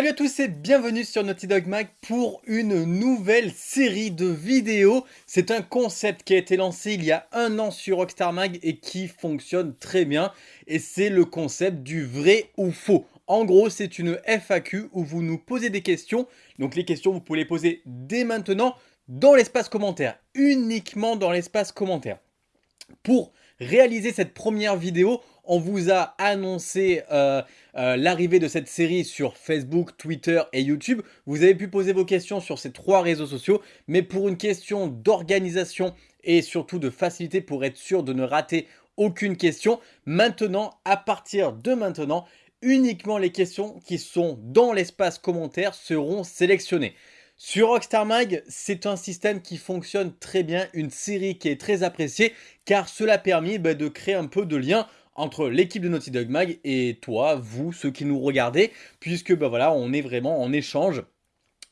Salut à tous et bienvenue sur Naughty Dog Mag pour une nouvelle série de vidéos. C'est un concept qui a été lancé il y a un an sur Rockstar Mag et qui fonctionne très bien. Et c'est le concept du vrai ou faux. En gros, c'est une FAQ où vous nous posez des questions. Donc les questions, vous pouvez les poser dès maintenant dans l'espace commentaire. Uniquement dans l'espace commentaire. Pour réaliser cette première vidéo, on vous a annoncé euh, euh, l'arrivée de cette série sur Facebook, Twitter et YouTube. Vous avez pu poser vos questions sur ces trois réseaux sociaux, mais pour une question d'organisation et surtout de facilité pour être sûr de ne rater aucune question, maintenant, à partir de maintenant, uniquement les questions qui sont dans l'espace commentaire seront sélectionnées. Sur Rockstar Mag, c'est un système qui fonctionne très bien, une série qui est très appréciée, car cela a permis bah, de créer un peu de lien entre l'équipe de Naughty Dog Mag et toi, vous, ceux qui nous regardez, puisque bah voilà, on est vraiment en échange,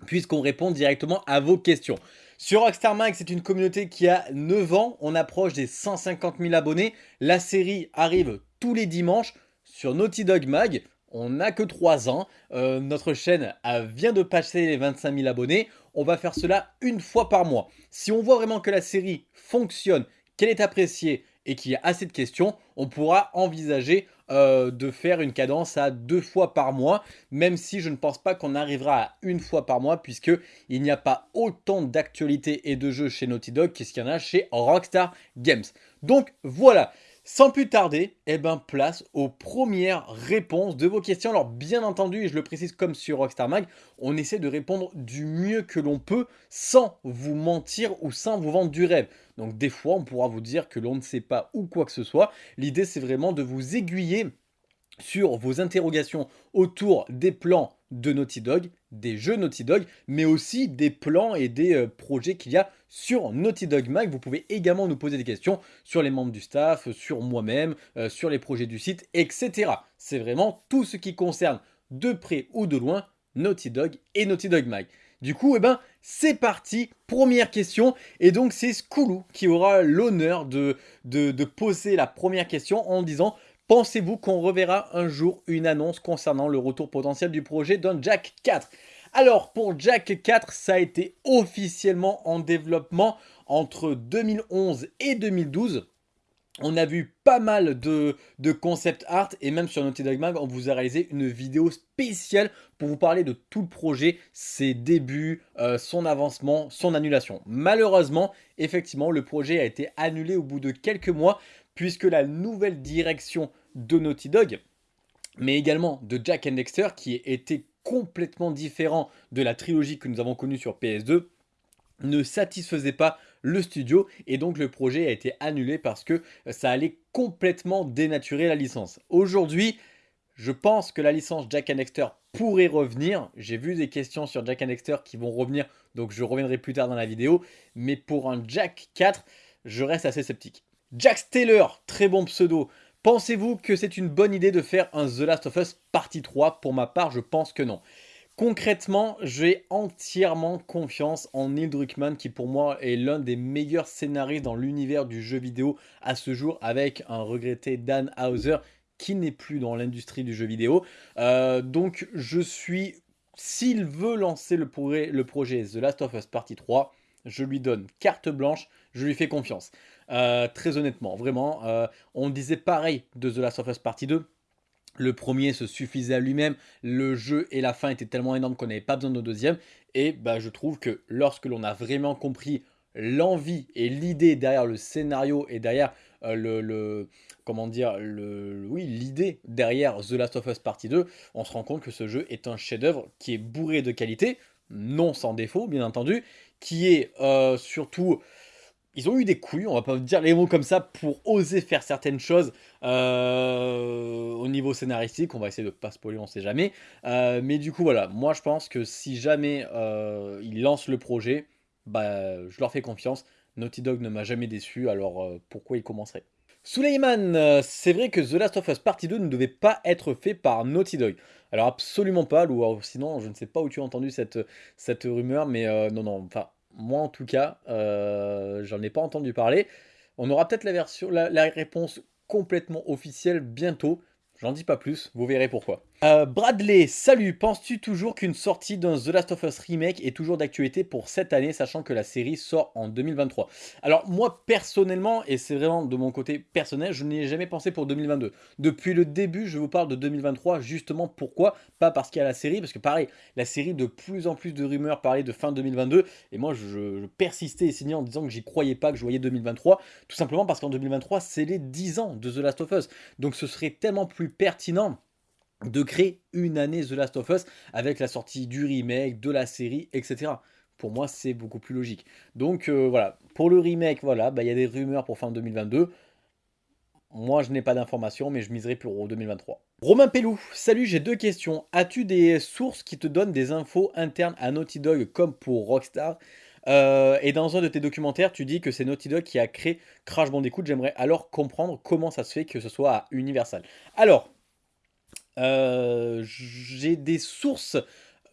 puisqu'on répond directement à vos questions. Sur Rockstar Mag, c'est une communauté qui a 9 ans, on approche des 150 000 abonnés, la série arrive tous les dimanches sur Naughty Dog Mag, on n'a que 3 ans, euh, notre chaîne vient de passer les 25 000 abonnés, on va faire cela une fois par mois. Si on voit vraiment que la série fonctionne, qu'elle est appréciée et qu'il y a assez de questions, on pourra envisager euh, de faire une cadence à deux fois par mois, même si je ne pense pas qu'on arrivera à une fois par mois, puisque il n'y a pas autant d'actualités et de jeux chez Naughty Dog qu'est-ce qu'il y en a chez Rockstar Games. Donc voilà, sans plus tarder, eh ben, place aux premières réponses de vos questions. Alors bien entendu, et je le précise comme sur Rockstar Mag, on essaie de répondre du mieux que l'on peut sans vous mentir ou sans vous vendre du rêve. Donc des fois, on pourra vous dire que l'on ne sait pas ou quoi que ce soit. L'idée, c'est vraiment de vous aiguiller sur vos interrogations autour des plans de Naughty Dog, des jeux Naughty Dog, mais aussi des plans et des euh, projets qu'il y a sur Naughty Dog Mag. Vous pouvez également nous poser des questions sur les membres du staff, sur moi-même, euh, sur les projets du site, etc. C'est vraiment tout ce qui concerne de près ou de loin Naughty Dog et Naughty Dog Mag. Du coup, eh ben, c'est parti, première question, et donc c'est Skoulou qui aura l'honneur de, poser la première question en disant Pensez-vous qu'on reverra un jour une annonce concernant le retour potentiel du projet d'un Jack 4 Alors pour Jack 4, ça a été officiellement en développement entre 2011 et 2012. On a vu pas mal de, concept art et même sur Naughty Dog Mag, on vous a réalisé une vidéo spéciale pour vous parler de tout le projet, ses débuts, euh, son avancement, son annulation. Malheureusement, effectivement, le projet a été annulé au bout de quelques mois puisque la nouvelle direction de Naughty Dog, mais également de Jack and Dexter, qui était complètement différent de la trilogie que nous avons connue sur PS2, ne satisfaisait pas le studio et donc le projet a été annulé parce que ça allait complètement dénaturer la licence. Aujourd'hui, je pense que la licence Jack and Dexter pourrait revenir. J'ai vu des questions sur Jack and Dexter qui vont revenir, donc je reviendrai plus tard dans la vidéo. Mais pour un Jack 4, je reste assez sceptique. Jack Taylor, très bon pseudo. Pensez-vous que c'est une bonne idée de faire un The Last of Us partie 3 Pour ma part, je pense que non. Concrètement, j'ai entièrement confiance en Neil Druckmann qui pour moi est l'un des meilleurs scénaristes dans l'univers du jeu vidéo à ce jour avec un regretté Dan Hauser qui n'est plus dans l'industrie du jeu vidéo. Euh, donc je suis, s'il veut lancer le, le projet The Last of Us Partie 3, je lui donne carte blanche, je lui fais confiance. Euh, très honnêtement, vraiment, euh, on disait pareil de The Last of Us Partie 2. Le premier se suffisait à lui-même, le jeu et la fin étaient tellement énormes qu'on n'avait pas besoin de deuxième. Et bah, je trouve que lorsque l'on a vraiment compris l'envie et l'idée derrière le scénario et derrière euh, le, comment dire le oui l'idée derrière The Last of Us Partie 2, on se rend compte que ce jeu est un chef-d'œuvre qui est bourré de qualité, non sans défaut bien entendu, qui est surtout ils ont eu des couilles, on va pas dire les mots comme ça, pour oser faire certaines choses euh, au niveau scénaristique. On va essayer de pas spoiler, on sait jamais. Euh, mais du coup, voilà, moi je pense que si jamais euh, ils lancent le projet, bah, je leur fais confiance. Naughty Dog ne m'a jamais déçu, alors pourquoi ils commenceraient? Suleiman, c'est vrai que The Last of Us Partie 2 ne devait pas être fait par Naughty Dog. Alors absolument pas, ou sinon je ne sais pas où tu as entendu cette, cette rumeur, mais non, non, enfin moi, en tout cas, euh, j'en ai pas entendu parler. On aura peut-être la la, réponse complètement officielle bientôt. J'en dis pas plus, vous verrez pourquoi. Euh, Bradley, salut, penses-tu toujours qu'une sortie d'un The Last of Us Remake est toujours d'actualité pour cette année, sachant que la série sort en 2023 Alors moi, personnellement, et c'est vraiment de mon côté personnel, je n'y ai jamais pensé pour 2022. Depuis le début, je vous parle de 2023, justement pourquoi? Pas parce qu'il y a la série, parce que pareil, la série, de plus en plus de rumeurs parlaient de fin 2022, et moi je, persistais et signais en disant que j'y croyais pas, que je voyais 2023, tout simplement parce qu'en 2023, c'est les 10 ans de The Last of Us. Donc ce serait tellement plus pertinent de créer une année The Last of Us avec la sortie du remake, de la série, etc. Pour moi, c'est beaucoup plus logique. Donc euh, voilà, pour le remake, voilà, bah, il y a des rumeurs pour fin 2022. Moi, je n'ai pas d'informations, mais je miserai pour 2023. Romain Pellou, salut, j'ai deux questions. As-tu des sources qui te donnent des infos internes à Naughty Dog comme pour Rockstar? Euh, et dans un de tes documentaires, tu dis que c'est Naughty Dog qui a créé Crash Bandicoot. J'aimerais alors comprendre comment ça se fait que ce soit à Universal. Alors, euh, j'ai des sources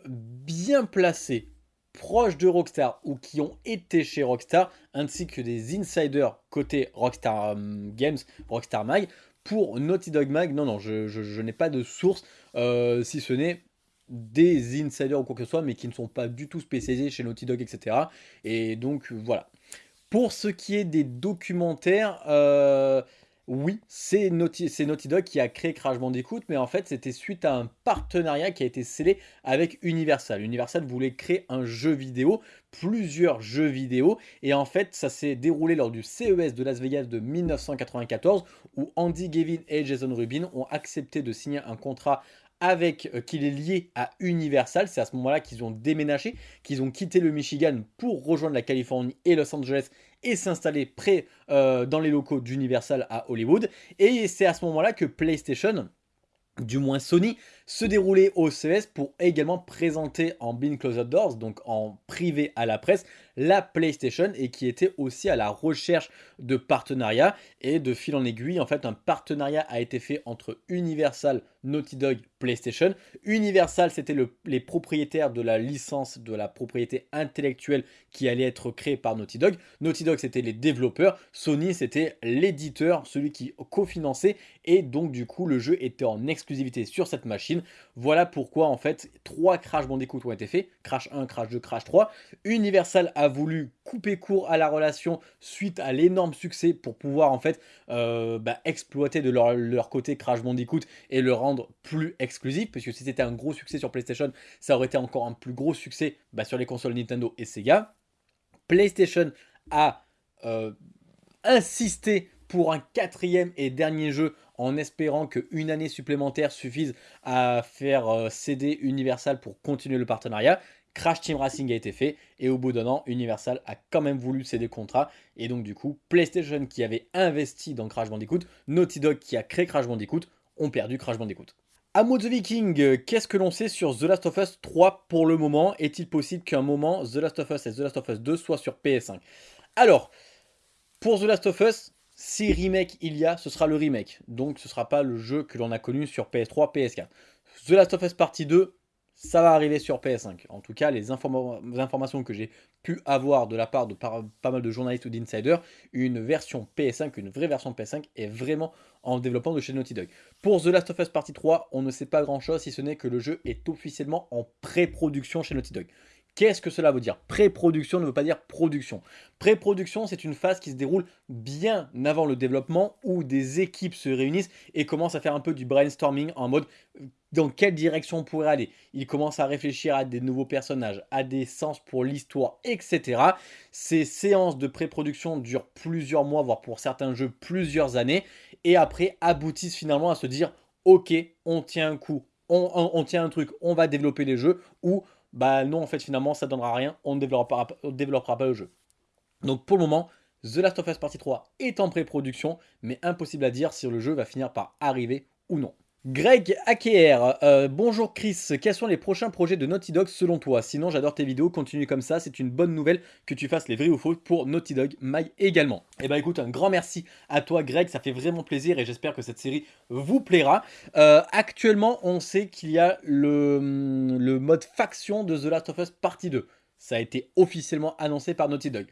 bien placées, proches de Rockstar ou qui ont été chez Rockstar, ainsi que des insiders côté Rockstar euh, Games, Rockstar Mag, pour Naughty Dog Mag. Non, non, je, n'ai pas de source, euh, si ce n'est des insiders ou quoi que ce soit, mais qui ne sont pas du tout spécialisés chez Naughty Dog, etc. Et donc, voilà. Pour ce qui est des documentaires, oui, c'est Naughty, Dog qui a créé Crash Bandicoot, mais en fait c'était suite à un partenariat qui a été scellé avec Universal. Universal voulait créer un jeu vidéo, plusieurs jeux vidéo, et en fait ça s'est déroulé lors du CES de Las Vegas de 1994, où Andy Gavin et Jason Rubin ont accepté de signer un contrat avec euh, qu'il est lié à Universal. C'est à ce moment-là qu'ils ont déménagé, qu'ils ont quitté le Michigan pour rejoindre la Californie et Los Angeles et s'installer près euh, dans les locaux d'Universal à Hollywood. Et c'est à ce moment-là que PlayStation du moins Sony, se déroulait au CES pour également présenter en Being Closed Doors, donc en privé à la presse, la PlayStation et qui était aussi à la recherche de partenariats et de fil en aiguille, en fait un partenariat a été fait entre Universal, Naughty Dog, PlayStation. Universal c'était les propriétaires de la licence, de la propriété intellectuelle qui allait être créée par Naughty Dog. Naughty Dog c'était les développeurs, Sony c'était l'éditeur, celui qui cofinançait et donc du coup le jeu était en exclusivité sur cette machine. Voilà pourquoi en fait trois Crash Bandicoot ont été faits, Crash 1, Crash 2, Crash 3. Universal a voulu couper court à la relation suite à l'énorme succès pour pouvoir en fait euh, bah, exploiter de leur, côté Crash Bandicoot et le rendre plus exclusif. Parce que si c'était un gros succès sur PlayStation ça aurait été encore un plus gros succès bah, sur les consoles Nintendo et Sega. PlayStation a euh, insisté pour un quatrième et dernier jeu en espérant qu'une année supplémentaire suffise à faire euh, céder Universal pour continuer le partenariat. Crash Team Racing a été fait et au bout d'un an, Universal a quand même voulu céder contrat et donc du coup, PlayStation qui avait investi dans Crash Bandicoot, Naughty Dog qui a créé Crash Bandicoot, ont perdu Crash Bandicoot. Amo the Viking, qu'est-ce que l'on sait sur The Last of Us 3 pour le moment? Est-il possible qu'un moment The Last of Us et The Last of Us 2 soient sur PS5 Alors, pour The Last of Us, si remake il y a, ce sera le remake. Donc ce sera pas le jeu que l'on a connu sur PS3, PS4. The Last of Us Partie 2, ça va arriver sur PS5. En tout cas, les, informations que j'ai pu avoir de la part de pas mal de journalistes ou d'insiders, une version PS5, une vraie version PS5 est vraiment en développement de chez Naughty Dog. Pour The Last of Us Partie 3, on ne sait pas grand chose si ce n'est que le jeu est officiellement en pré-production chez Naughty Dog. Qu'est-ce que cela veut dire? Pré-production ne veut pas dire production. Pré-production, c'est une phase qui se déroule bien avant le développement où des équipes se réunissent et commencent à faire un peu du brainstorming en mode dans quelle direction on pourrait aller? Ils commencent à réfléchir à des nouveaux personnages, à des sens pour l'histoire, etc. Ces séances de pré-production durent plusieurs mois, voire pour certains jeux plusieurs années, et après aboutissent finalement à se dire ok, on tient un coup, on, on tient un truc, on va développer les jeux, ou bah non, en fait, finalement, ça donnera rien, on ne développera, pas le jeu. Donc pour le moment, The Last of Us Partie 3 est en pré-production, mais impossible à dire si le jeu va finir par arriver ou non. Greg Aker, euh, bonjour Chris, quels sont les prochains projets de Naughty Dog selon toi? Sinon j'adore tes vidéos, continue comme ça, c'est une bonne nouvelle que tu fasses les vrais ou faux pour Naughty Dog Mag également. Et eh bah ben, écoute, un grand merci à toi Greg, ça fait vraiment plaisir et j'espère que cette série vous plaira. Euh, actuellement on sait qu'il y a le, le mode faction de The Last of Us Partie 2. Ça a été officiellement annoncé par Naughty Dog.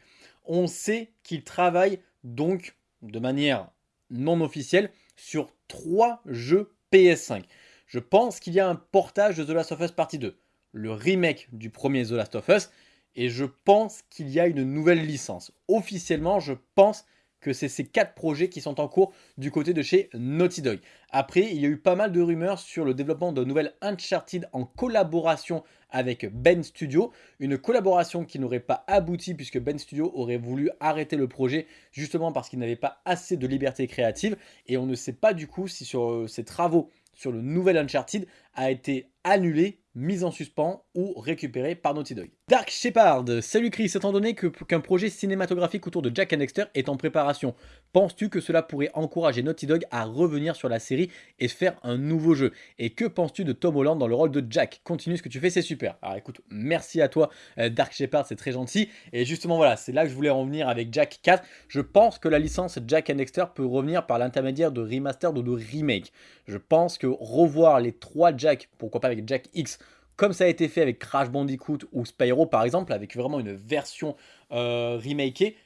On sait qu'il travaille donc de manière non officielle sur trois jeux PS5. Je pense qu'il y a un portage de The Last of Us Partie 2, le remake du premier The Last of Us, et je pense qu'il y a une nouvelle licence. Officiellement, je pense que c'est ces quatre projets qui sont en cours du côté de chez Naughty Dog. Après, il y a eu pas mal de rumeurs sur le développement d'un nouvel Uncharted en collaboration avec Ben Studio. Une collaboration qui n'aurait pas abouti puisque Ben Studio aurait voulu arrêter le projet justement parce qu'il n'avait pas assez de liberté créative. Et on ne sait pas du coup si sur euh, ces travaux sur le nouvel Uncharted a été annulé mise en suspens ou récupérée par Naughty Dog. Dark Shepard, salut Chris, étant donné qu'un projet cinématographique autour de Jack and Dexter est en préparation, penses-tu que cela pourrait encourager Naughty Dog à revenir sur la série et faire un nouveau jeu? Et que penses-tu de Tom Holland dans le rôle de Jack? Continue ce que tu fais, c'est super. Alors écoute, merci à toi euh, Dark Shepard, c'est très gentil. Et justement voilà, c'est là que je voulais en avec Jack 4. Je pense que la licence Jack and peut revenir par l'intermédiaire de remaster ou de remake. Je pense que revoir les trois pourquoi pas avec Jack X, comme ça a été fait avec Crash Bandicoot ou Spyro par exemple, avec vraiment une version euh, remakée,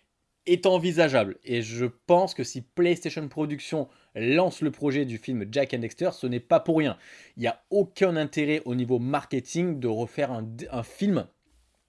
est envisageable. Et je pense que si PlayStation Productions lance le projet du film Jack and Dexter, ce n'est pas pour rien. Il n'y a aucun intérêt au niveau marketing de refaire un, film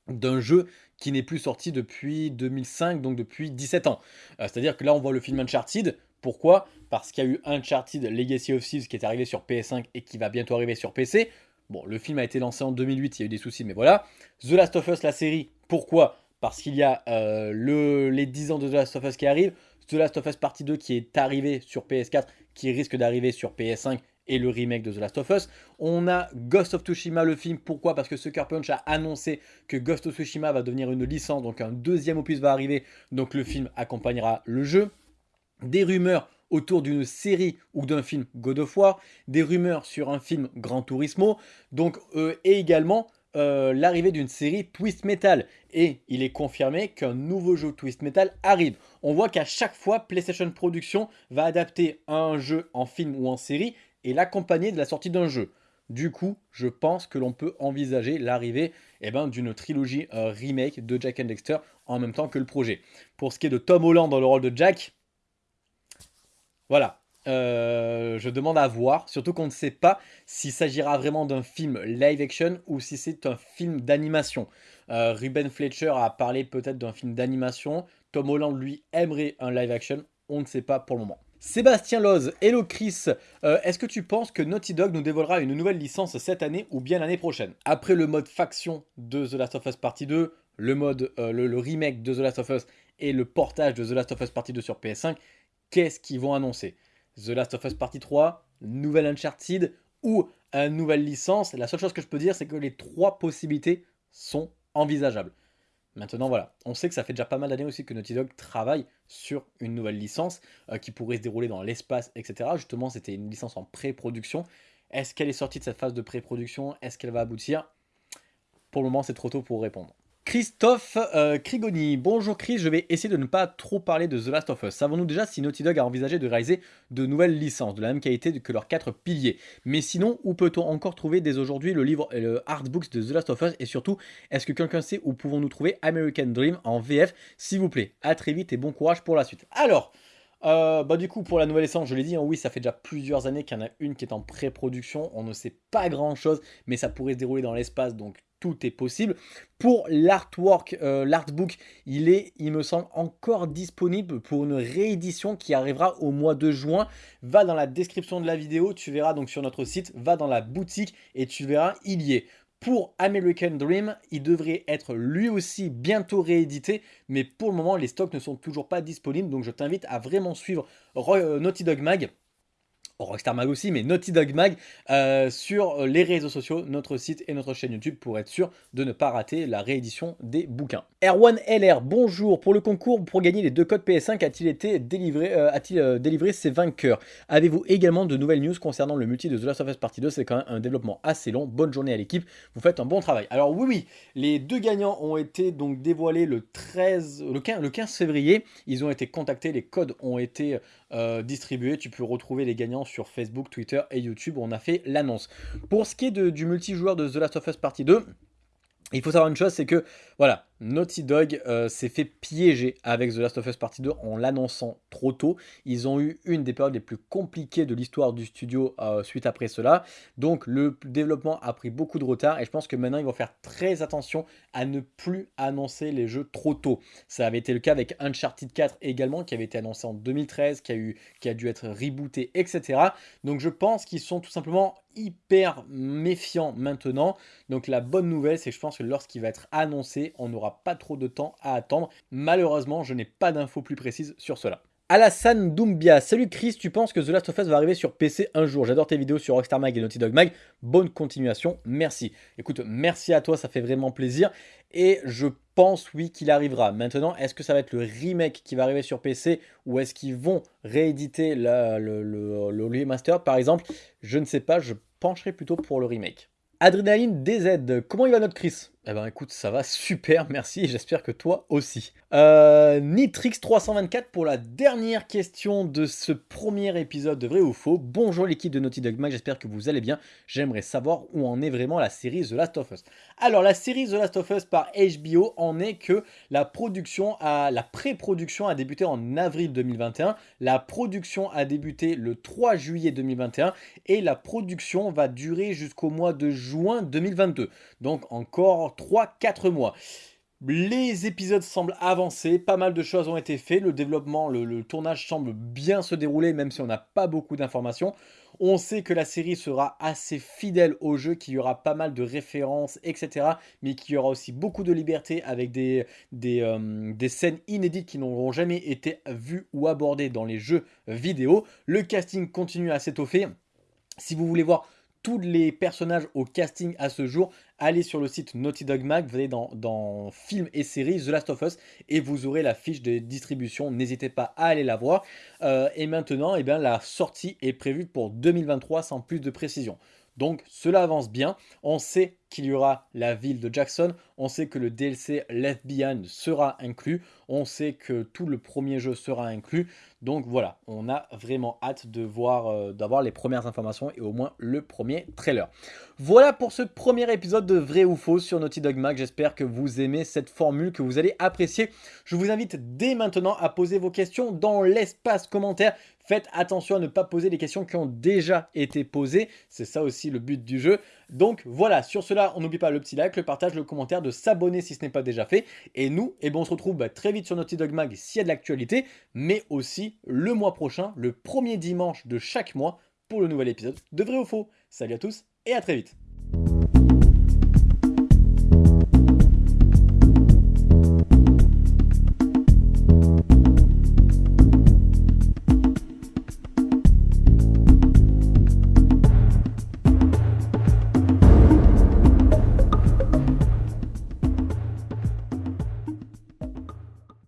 d'un jeu qui n'est plus sorti depuis 2005, donc depuis 17 ans. Euh, c'est-à-dire que là, on voit le film Uncharted. Pourquoi? Parce qu'il y a eu Uncharted Legacy of Thieves qui est arrivé sur PS5 et qui va bientôt arriver sur PC. Bon, le film a été lancé en 2008, il y a eu des soucis, mais voilà. The Last of Us, la série, pourquoi? Parce qu'il y a euh, le, les 10 ans de The Last of Us qui arrivent, The Last of Us Partie 2 qui est arrivé sur PS4, qui risque d'arriver sur PS5 et le remake de The Last of Us. On a Ghost of Tsushima, le film. Pourquoi? Parce que Sucker Punch a annoncé que Ghost of Tsushima va devenir une licence, donc un deuxième opus va arriver, donc le film accompagnera le jeu. Des rumeurs autour d'une série ou d'un film God of War, des rumeurs sur un film Gran Turismo, donc, euh, et également euh, l'arrivée d'une série Twist Metal. Et il est confirmé qu'un nouveau jeu Twist Metal arrive. On voit qu'à chaque fois, PlayStation Production va adapter un jeu en film ou en série et l'accompagner de la sortie d'un jeu. Du coup, je pense que l'on peut envisager l'arrivée eh ben, d'une trilogie euh, remake de Jack and Dexter en même temps que le projet. Pour ce qui est de Tom Holland dans le rôle de Jack, voilà. Euh, je demande à voir, surtout qu'on ne sait pas s'il s'agira vraiment d'un film live action ou si c'est un film d'animation. Euh, Ruben Fletcher a parlé peut-être d'un film d'animation. Tom Holland, lui, aimerait un live action. On ne sait pas pour le moment. Sébastien Loz, hello Chris, euh, est-ce que tu penses que Naughty Dog nous dévoilera une nouvelle licence cette année ou bien l'année prochaine? Après le mode faction de The Last of Us Partie 2, le mode, le remake de The Last of Us et le portage de The Last of Us Partie 2 sur PS5, qu'est-ce qu'ils vont annoncer The Last of Us Partie 3, nouvelle Uncharted ou une nouvelle licence. La seule chose que je peux dire, c'est que les trois possibilités sont envisageables. Maintenant, voilà, on sait que ça fait déjà pas mal d'années aussi que Naughty Dog travaille sur une nouvelle licence euh, qui pourrait se dérouler dans l'espace, etc. Justement, c'était une licence en pré-production. Est-ce qu'elle est sortie de cette phase de pré-production? Est-ce qu'elle va aboutir? Pour le moment, c'est trop tôt pour répondre. Christophe euh, Krigoni, bonjour Chris, je vais essayer de ne pas trop parler de The Last of Us. Savons-nous déjà si Naughty Dog a envisagé de réaliser de nouvelles licences, de la même qualité que leurs quatre piliers? Mais sinon, où peut-on encore trouver dès aujourd'hui le livre et le artbooks de The Last of Us? Et surtout, est-ce que quelqu'un sait où pouvons-nous trouver American Dream en VF S'il vous plaît, à très vite et bon courage pour la suite. Alors, euh, bah du coup pour la nouvelle licence je l'ai dit, hein, oui ça fait déjà plusieurs années qu'il y en a une qui est en pré-production, on ne sait pas grand chose mais ça pourrait se dérouler dans l'espace donc tout est possible. Pour l'artwork, euh, l'artbook, il est, il me semble, encore disponible pour une réédition qui arrivera au mois de juin. Va dans la description de la vidéo, tu verras donc sur notre site, va dans la boutique et tu verras, il y est. Pour American Dream, il devrait être lui aussi bientôt réédité, mais pour le moment, les stocks ne sont toujours pas disponibles, donc je t'invite à vraiment suivre euh, Naughty Dog Mag Rockstar Mag aussi, mais Naughty Dog Mag euh, sur les réseaux sociaux, notre site et notre chaîne YouTube pour être sûr de ne pas rater la réédition des bouquins. Erwan LR, bonjour. Pour le concours, pour gagner les deux codes PS5, a-t-il été délivré, euh, a-t-il euh, délivré ses vainqueurs? Avez-vous également de nouvelles news concernant le multi de The Last of Us Partie 2 C'est quand même un développement assez long. Bonne journée à l'équipe. Vous faites un bon travail. Alors oui, oui, les deux gagnants ont été donc dévoilés le 13, le 15, le 15 février. Ils ont été contactés, les codes ont été distribués. Tu peux retrouver les gagnants sur Facebook, Twitter et YouTube on a fait l'annonce. Pour ce qui est du multijoueur de The Last of Us Partie 2, il faut savoir une chose, c'est que, voilà, Naughty Dog euh, s'est fait piéger avec The Last of Us Partie 2 en l'annonçant trop tôt. Ils ont eu une des périodes les plus compliquées de l'histoire du studio euh, suite après cela. Donc le développement a pris beaucoup de retard et je pense que maintenant ils vont faire très attention à ne plus annoncer les jeux trop tôt. Ça avait été le cas avec Uncharted 4 également qui avait été annoncé en 2013, qui a, dû être rebooté, etc. Donc je pense qu'ils sont tout simplement hyper méfiants maintenant. Donc la bonne nouvelle, c'est que je pense que lorsqu'il va être annoncé, on pas trop de temps à attendre. Malheureusement, je n'ai pas d'infos plus précises sur cela. Alassane Doumbia, salut Chris, tu penses que The Last of Us va arriver sur PC un jour? J'adore tes vidéos sur Rockstar Mag et Naughty Dog Mag, bonne continuation, merci. Écoute, merci à toi, ça fait vraiment plaisir, et je pense oui qu'il arrivera. Maintenant, est-ce que ça va être le remake qui va arriver sur PC, ou est-ce qu'ils vont rééditer le, le, le remaster? Par exemple Je ne sais pas, je pencherai plutôt pour le remake. Adrénaline DZ, comment il va notre Chris? Eh ben écoute, ça va super, merci, j'espère que toi aussi. Euh, Nitrix324 pour la dernière question de ce premier épisode de Vrai ou Faux. Bonjour l'équipe de Naughty Dog Mag, j'espère que vous allez bien. J'aimerais savoir où en est vraiment la série The Last of Us. Alors la série The Last of Us par HBO en est que la production a, la pré-production a débuté en avril 2021, la production a débuté le 3 juillet 2021 et la production va durer jusqu'au mois de juin 2022. Donc encore 3-4 mois. Les épisodes semblent avancer, pas mal de choses ont été faites, le développement, le, tournage semble bien se dérouler même si on n'a pas beaucoup d'informations. On sait que la série sera assez fidèle au jeu, qu'il y aura pas mal de références, etc. Mais qu'il y aura aussi beaucoup de liberté avec des, euh, des scènes inédites qui n'auront jamais été vues ou abordées dans les jeux vidéo. Le casting continue à s'étoffer. Si vous voulez voir les personnages au casting à ce jour, allez sur le site Naughty Dog Mag, vous allez dans, dans films et séries The Last of Us et vous aurez la fiche de distribution, n'hésitez pas à aller la voir. Euh, et maintenant, eh bien, la sortie est prévue pour 2023 sans plus de précision. Donc cela avance bien, on sait qu'il y aura la ville de Jackson, on sait que le DLC Left Behind sera inclus, on sait que tout le premier jeu sera inclus, donc voilà, on a vraiment hâte de voir, euh, d'avoir les premières informations et au moins le premier trailer. Voilà pour ce premier épisode de Vrai ou Faux sur Naughty Dog Mag, j'espère que vous aimez cette formule, que vous allez apprécier. Je vous invite dès maintenant à poser vos questions dans l'espace commentaire, Faites attention à ne pas poser les questions qui ont déjà été posées. C'est ça aussi le but du jeu. Donc voilà, sur cela, on n'oublie pas le petit like, le partage, le commentaire, de s'abonner si ce n'est pas déjà fait. Et nous, eh ben, on se retrouve bah, très vite sur Naughty Dog Mag s'il y a de l'actualité, mais aussi le mois prochain, le premier dimanche de chaque mois, pour le nouvel épisode de Vrai ou Faux. Salut à tous et à très vite